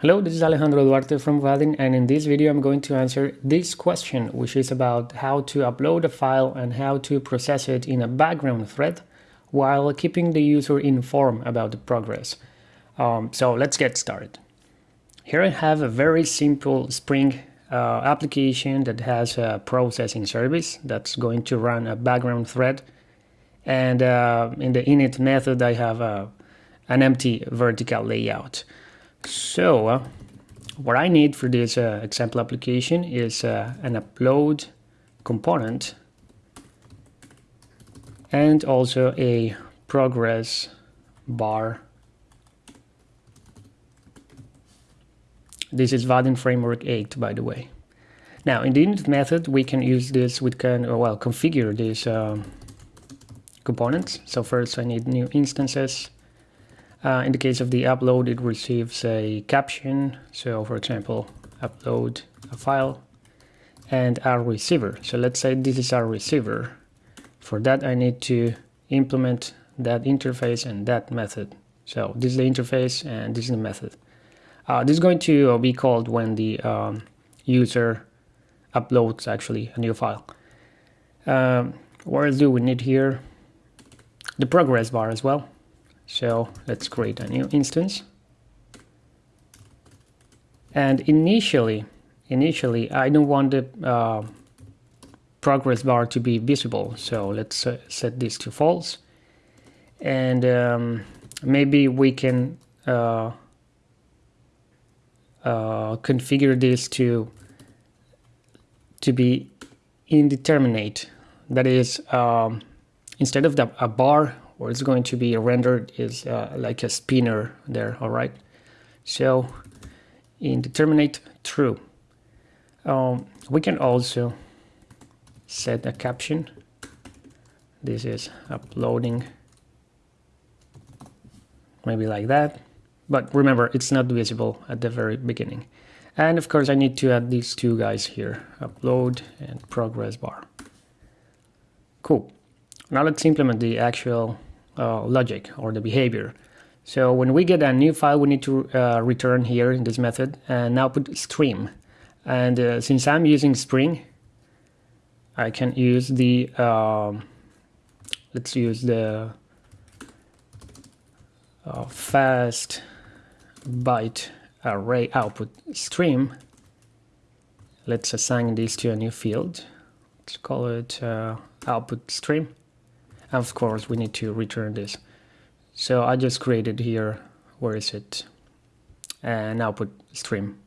Hello, this is Alejandro Duarte from Vaadin and in this video I'm going to answer this question which is about how to upload a file and how to process it in a background thread while keeping the user informed about the progress. Um, so let's get started. Here I have a very simple Spring uh, application that has a processing service that's going to run a background thread and uh, in the init method I have a, an empty vertical layout. So uh, what I need for this uh, example application is uh, an upload component and also a progress bar. This is Vaadin Framework 8, by the way. Now, in the init method, we can use this, we can, well, configure these um, components. So first I need new instances uh, in the case of the upload, it receives a caption. So for example, upload a file and our receiver. So let's say this is our receiver. For that, I need to implement that interface and that method. So this is the interface and this is the method. Uh, this is going to be called when the um, user uploads actually a new file. Um, what else do we need here? The progress bar as well. So let's create a new instance. And initially, initially, I don't want the uh, progress bar to be visible. So let's uh, set this to false. And um, maybe we can uh, uh configure this to to be indeterminate. That is, um, instead of the, a bar or it's going to be rendered is uh, like a spinner there all right? So indeterminate true um, we can also set a caption. This is uploading maybe like that. But remember it's not visible at the very beginning. And of course I need to add these two guys here upload and progress bar. Cool. Now let's implement the actual uh, logic or the behavior. So when we get a new file, we need to uh, return here in this method and output stream. And uh, since I'm using Spring, I can use the, um, let's use the uh, fast byte array output stream. Let's assign this to a new field. Let's call it uh, output stream of course we need to return this. So I just created here where is it? An output stream.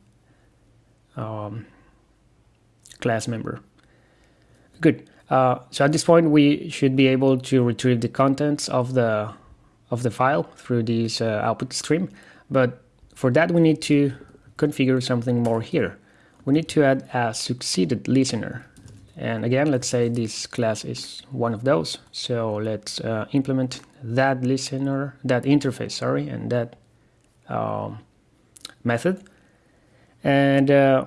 Um, class member. Good. Uh, so at this point we should be able to retrieve the contents of the of the file through this uh, output stream. But for that we need to configure something more here. We need to add a succeeded listener and again, let's say this class is one of those. So let's uh, implement that listener, that interface, sorry, and that um, method. And uh,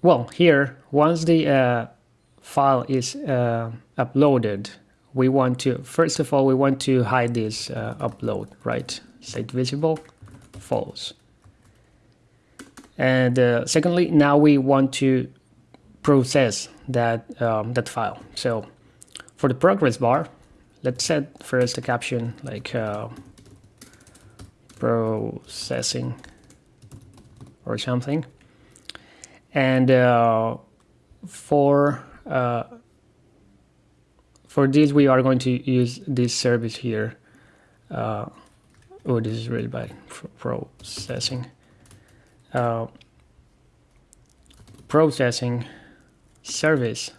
well, here, once the uh, file is uh, uploaded, we want to, first of all, we want to hide this uh, upload, right? State visible, false. And uh, secondly, now we want to process that, um, that file. So for the progress bar, let's set first a caption like uh, processing or something. And uh, for uh, for this, we are going to use this service here. Uh, oh, this is really bad. Processing. Uh, processing service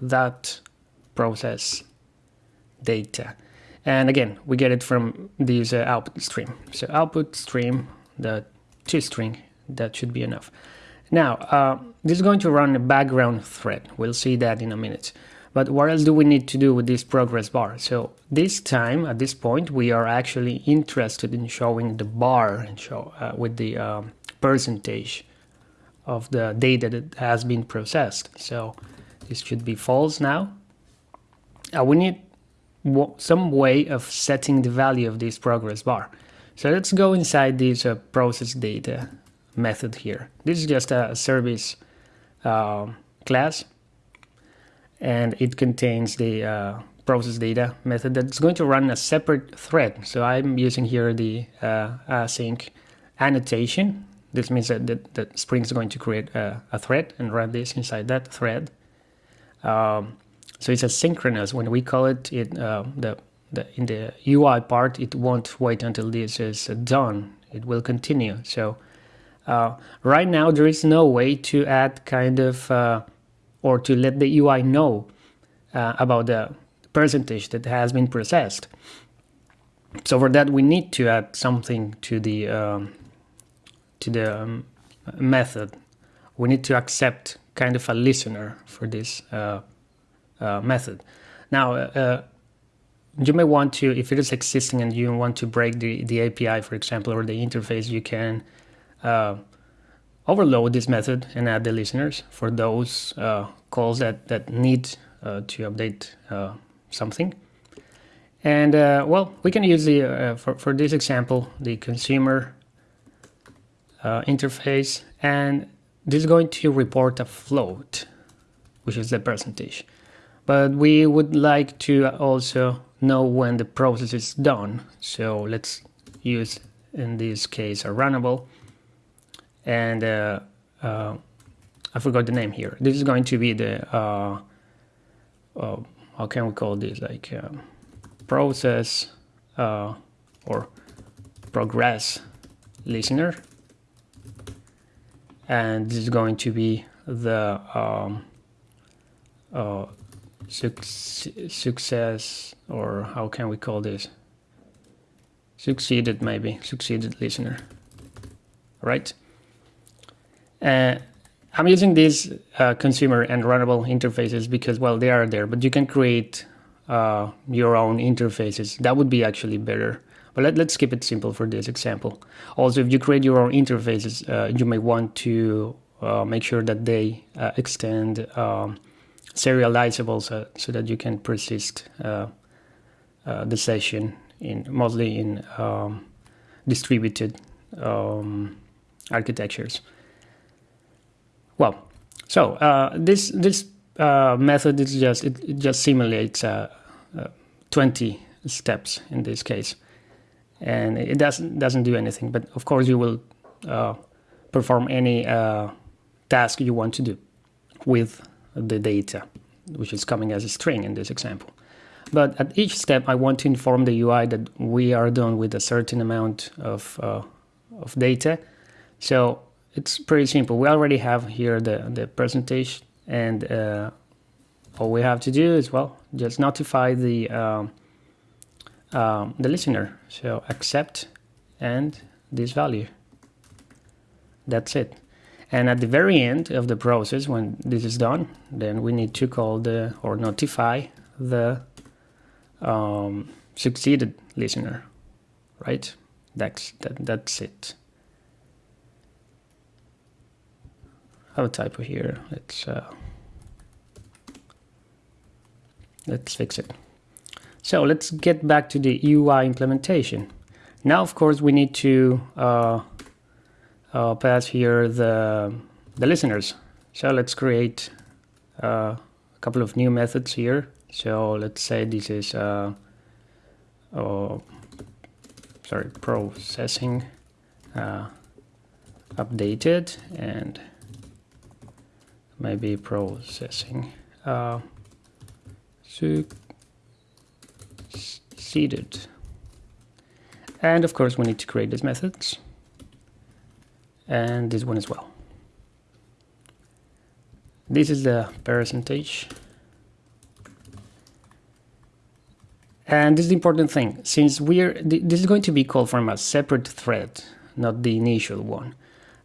that process data. And again, we get it from this uh, output stream. So output stream, the two toString, that should be enough. Now, uh, this is going to run a background thread. We'll see that in a minute. But what else do we need to do with this progress bar? So this time, at this point, we are actually interested in showing the bar and show uh, with the um, percentage of the data that has been processed. So this should be false now. Uh, we need some way of setting the value of this progress bar. So let's go inside this uh, process data method here. This is just a service uh, class and it contains the uh, process data method that's going to run a separate thread. So I'm using here the uh, async annotation. This means that, that, that Spring is going to create a, a, thread and run this inside that thread. Um, so it's asynchronous. When we call it, it uh, the, the in the UI part, it won't wait until this is done. It will continue. So uh, right now, there is no way to add kind of uh, or to let the UI know uh, about the percentage that has been processed. So for that, we need to add something to the um, to the um, method. We need to accept kind of a listener for this uh, uh, method. Now, uh, you may want to, if it is existing and you want to break the, the API, for example, or the interface, you can uh, overload this method and add the listeners for those uh, calls that, that need uh, to update something. And well, we can use the, for, for this example, the consumer interface, and this is going to report a float, which is the percentage but we would like to also know when the process is done. So let's use, in this case, a runnable. And uh, uh, I forgot the name here. This is going to be the, uh, uh how can we call this, like uh, process uh, or progress listener. And this is going to be the um, success or how can we call this? Succeeded maybe. Succeeded listener. Right? Uh, I'm using these uh, consumer and runnable interfaces because well they are there but you can create uh, your own interfaces. That would be actually better but let, us keep it simple for this example also if you create your own interfaces uh, you may want to uh, make sure that they uh, extend um, serializable so, so that you can persist uh, uh, the session in mostly in um, distributed um, architectures. Well, so uh, this this uh, method is just it, it just simulates uh, uh, 20 steps in this case, and it doesn't doesn't do anything. But of course, you will perform any task you want to do with the data, which is coming as a string in this example. But at each step, I want to inform the UI that we are done with a certain amount of, uh, of data. So it's pretty simple. We already have here the, the percentage and uh, all we have to do is, well, just notify the, um, um, the listener. So accept and this value. That's it. And at the very end of the process, when this is done, then we need to call the or notify the um, succeeded listener, right? That's that, that's it. I have a typo here. Let's uh, let's fix it. So let's get back to the UI implementation. Now, of course, we need to uh, uh, pass here the, the listeners. So let's create uh, a couple of new methods here. So let's say this is uh, oh, sorry processing uh, updated and maybe processing uh, succeeded. And of course we need to create these methods and this one as well. This is the percentage. And this is the important thing, since we're, this is going to be called from a separate thread, not the initial one.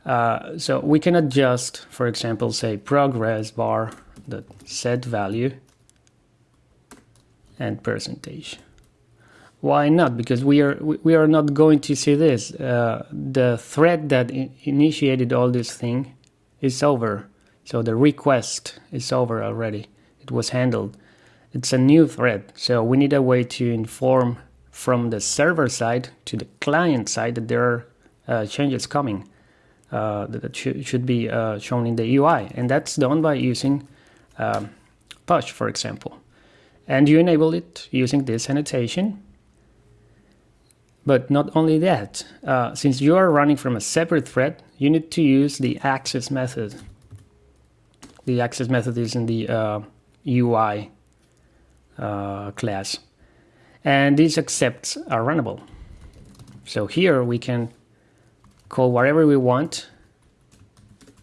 Uh, so we can adjust, for example, say progress bar the set value and percentage. Why not? Because we are we are not going to see this. Uh, the thread that initiated all this thing is over. So the request is over already. It was handled. It's a new thread. So we need a way to inform from the server side to the client side that there are uh, changes coming. uh, that sh should be uh, shown in the UI, and that's done by using um, push, for example. And you enable it using this annotation. But not only that, uh, since you are running from a separate thread, you need to use the access method. The access method is in the UI uh, uh, class. And these accepts are runnable. So here we can call whatever we want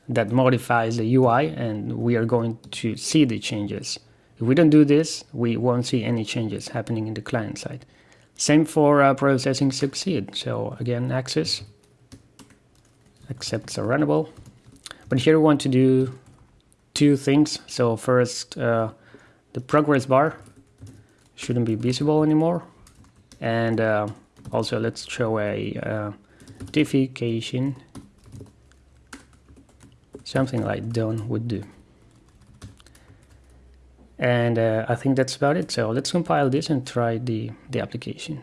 that modifies the UI and we are going to see the changes. If we don't do this, we won't see any changes happening in the client side. Same for uh, processing succeed. So again, access, accepts are runnable. But here we want to do two things. So first, uh, the progress bar shouldn't be visible anymore. And uh, also let's show a uh, notification, something like done would do. And uh, I think that's about it. So let's compile this and try the, the application.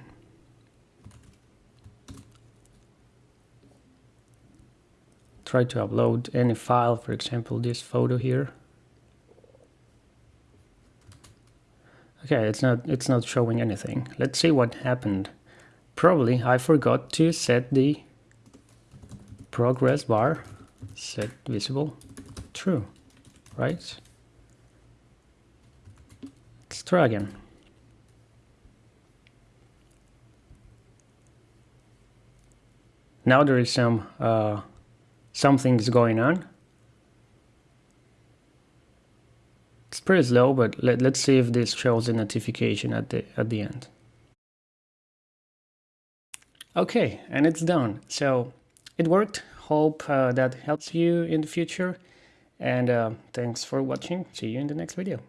Try to upload any file, for example, this photo here. Okay, it's not it's not showing anything. Let's see what happened. Probably I forgot to set the progress bar set visible true, right? Try again. Now there is some uh, something's going on. It's pretty slow, but let, let's see if this shows a notification at the at the end. Okay, and it's done. So it worked. Hope uh, that helps you in the future. And uh, thanks for watching. See you in the next video.